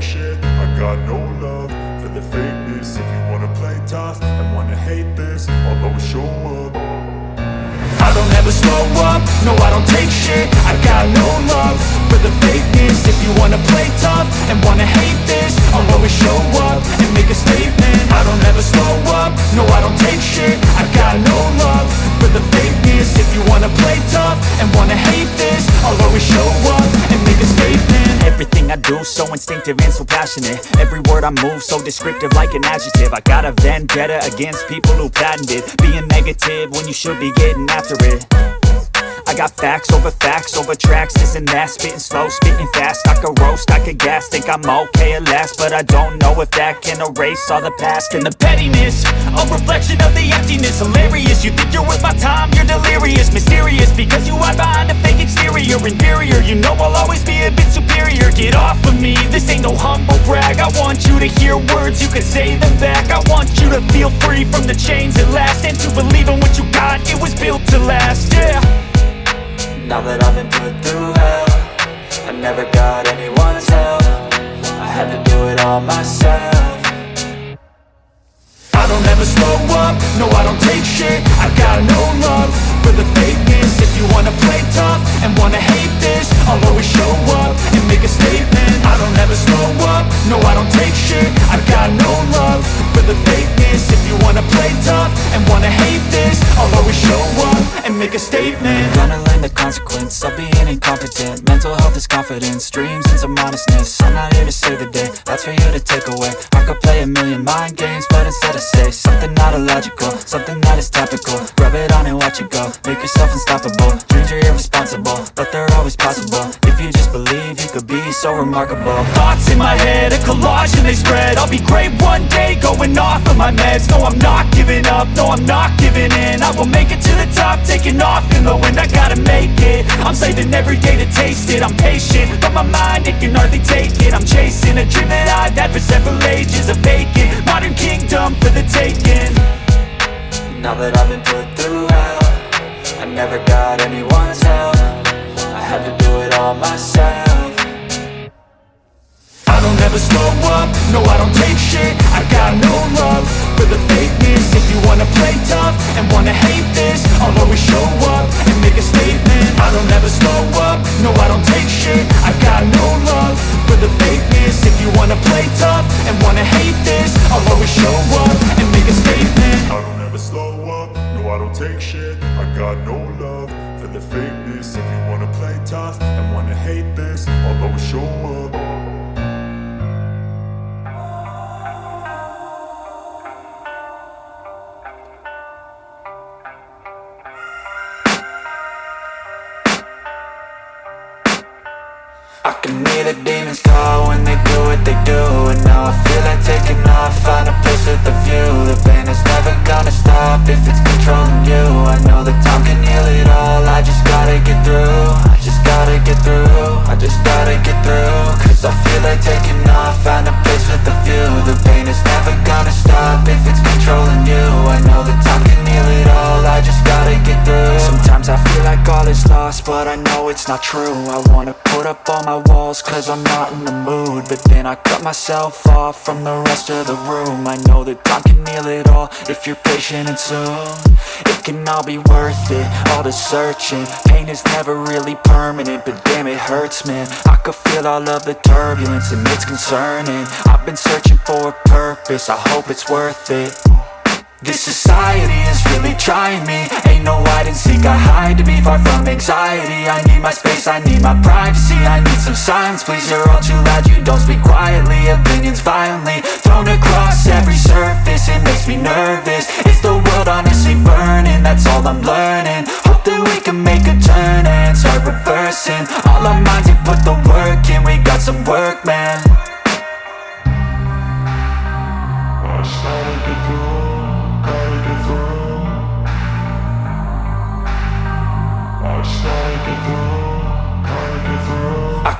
shit. I got no love for the fakeness. If you wanna play tough and wanna hate this I'll always show up. I don't ever slow up, no I don't take shit. I got no love for the fakeness. If you wanna play tough and wanna hate this I'll always show up and make a statement. I don't ever slow up, no I don't take shit. I got no love for the fakeness. If you wanna play tough and wanna hate this I'll always show up I do so instinctive and so passionate. Every word I move so descriptive like an adjective. I got a vendetta against people who patented Being negative when you should be getting after it I got facts over facts over tracks, this and that. Spitting slow, spitting fast, I could roast, I could gas. Think I'm okay at last, but I don't know if that can erase all the past. And the pettiness, a reflection of the emptiness. Hilarious, you think you're worth my time, you're delirious. Mysterious, because you hide behind a fake exterior. Inferior, you know I'll always be a bit superior. Get off of me, this ain't no humble brag. I want you to hear words, you can say them back. I want you to feel free from the chains at last. And to believe in what you got, it was built to last, yeah Now that I've been put through hell I never got anyone's help. I had to do it all myself. I don't ever slow up, no I don't take shit. I got no love for the fakeness. If you wanna play tough and wanna hate this I'll always show up and make a statement. I don't ever slow up, no I don't take shit. I got make a statement. Gonna learn the consequence of being incompetent. Mental health is confidence, dreams and some honestness I'm not here to save the day, that's for you to take away. I could play a million mind games, but instead I say Something not illogical, something that is topical. Rub it on and watch it go, make yourself unstoppable. Dreams are irresponsible, but they're always possible so remarkable. Thoughts in my head, a collage and they spread. I'll be great one day, going off of my meds. No, I'm not giving up, no, I'm not giving in. I will make it to the top, taking off in the wind. I gotta make it, I'm saving every day to taste it. I'm patient, but my mind, it can hardly take it. I'm chasing a dream that I've had for several ages A vacant, modern kingdom for the taking. Now that I've been put through hell I never got anyone's help. I had to do it all myself I don't ever slow up, no I don't take shit. I got no love for the fakeness. If you wanna play tough and wanna hate this I'll always show up and make a statement. I don't ever slow up, no I don't take shit. I got no love for the fakeness. If you wanna play tough and wanna hate this I'll I can hear the demons call when they do what they do And now I feel like taking off, find a place with a view. The pain is never gonna stop if it's controlling you. I know that time can heal it all, I just gotta get through I just gotta get through, I just gotta get through Cause I feel like it's not true. I wanna put up all my walls cause I'm not in the mood. But then I cut myself off from the rest of the room. I know that time can heal it all if you're patient and soon. It can all be worth it, all the searching. Pain is never really permanent, but damn it hurts man. I could feel all of the turbulence and it's concerning. I've been searching for a purpose, I hope it's worth it this society is really trying me. Ain't no hide and seek, I hide to be far from anxiety. I need my space, I need my privacy I need some silence, please, you're all too loud You don't speak quietly, opinions violently Thrown across every surface, it makes me nervous. Is the world honestly burning? That's all I'm learning. Hope that we can make a turn and start reversing. All our minds, we put the work in We got some work, man. I just gotta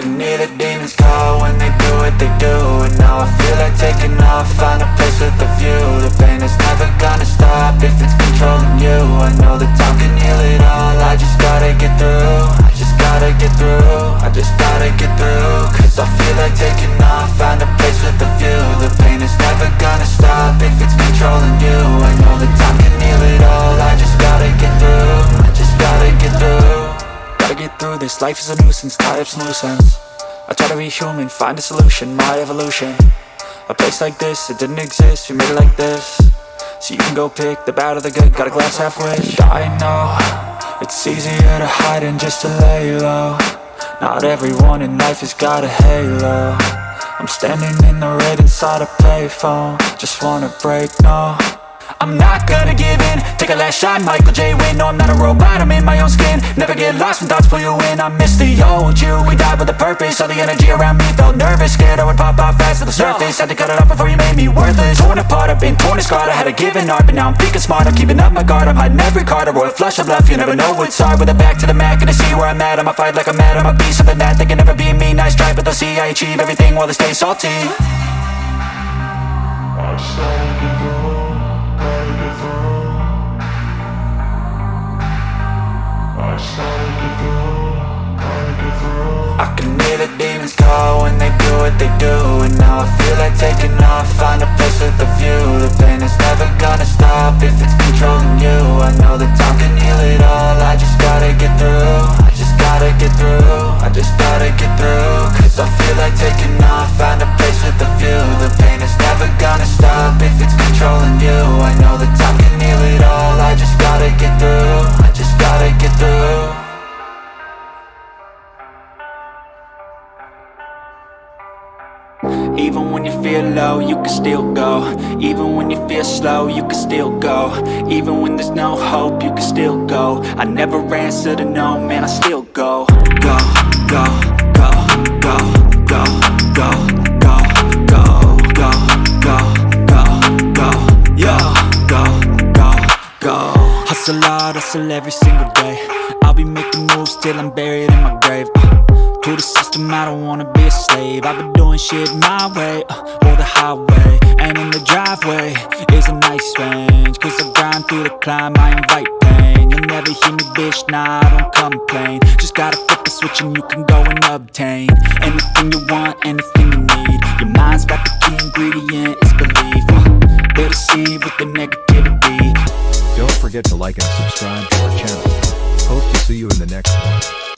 can hear the demons call when they do what they do. And now I feel like taking off, find a place with a view. The pain is never gonna stop if it's controlling you. I know that time can heal it all, I just gotta get through. I just gotta get through, I just gotta get through. Cause I feel like taking off, find a place with a view. The pain is never gonna stop if it's controlling you. I know that time can This life is a nuisance, tie up some loose ends I try to be human, find a solution, my evolution. A place like this, it didn't exist, we made it like this. So you can go pick the bad or the good, got a glass half halfway I know, it's easier to hide than just to lay low. Not everyone in life has got a halo. I'm standing in the red inside a payphone. Just wanna break, no I'm not gonna give in. Take a last shot, Michael J. Win No, I'm not a robot, I'm in my own skin. Never get lost when thoughts pull you in. I miss the old you, we died with a purpose. All the energy around me felt nervous. Scared I would pop off fast to the surface. Had to cut it off before you made me worthless. Torn apart, I've been torn and scarred. I had a given art, but now I'm thinking smart. I'm keeping up my guard, I'm hiding every card. A royal flush of love, you never know what's hard. With a back to the mat, gonna see where I'm at. I'ma fight like I'm mad, I'ma be something that They can never be me, nice try But they'll see I achieve everything while they stay salty. I I can hear the demons call when they do what they do And now I feel like taking off, find a place with a view. The pain is never gonna stop if it's controlling you. I know that time can heal it all, I just gotta get through. I just gotta get through, I just gotta get through. Cause I feel like taking off, find a place with a view. The pain is never gonna stop if it's controlling you. I know that time feel low, you can still go Even when you feel slow, you can still go Even when there's no hope, you can still go I never answer to no, man, I still go Go, go, go, go, go, go, go, go, go, go, go, go, yo, go, go, go Hustle hard, hustle every single day I'll be making moves till I'm buried in my grave uh. To the system, I don't wanna be a slave. I've been doing shit my way, uh, or the highway And in the driveway is a nice range. Cause I grind through the climb, I invite pain. You'll never hear me, bitch, nah, I don't complain. Just gotta flip the switch and you can go and obtain Anything you want, anything you need. Your mind's got the key ingredient, it's belief. Uh, They deceive with the negativity. Don't forget to like and subscribe to our channel. Hope to see you in the next one.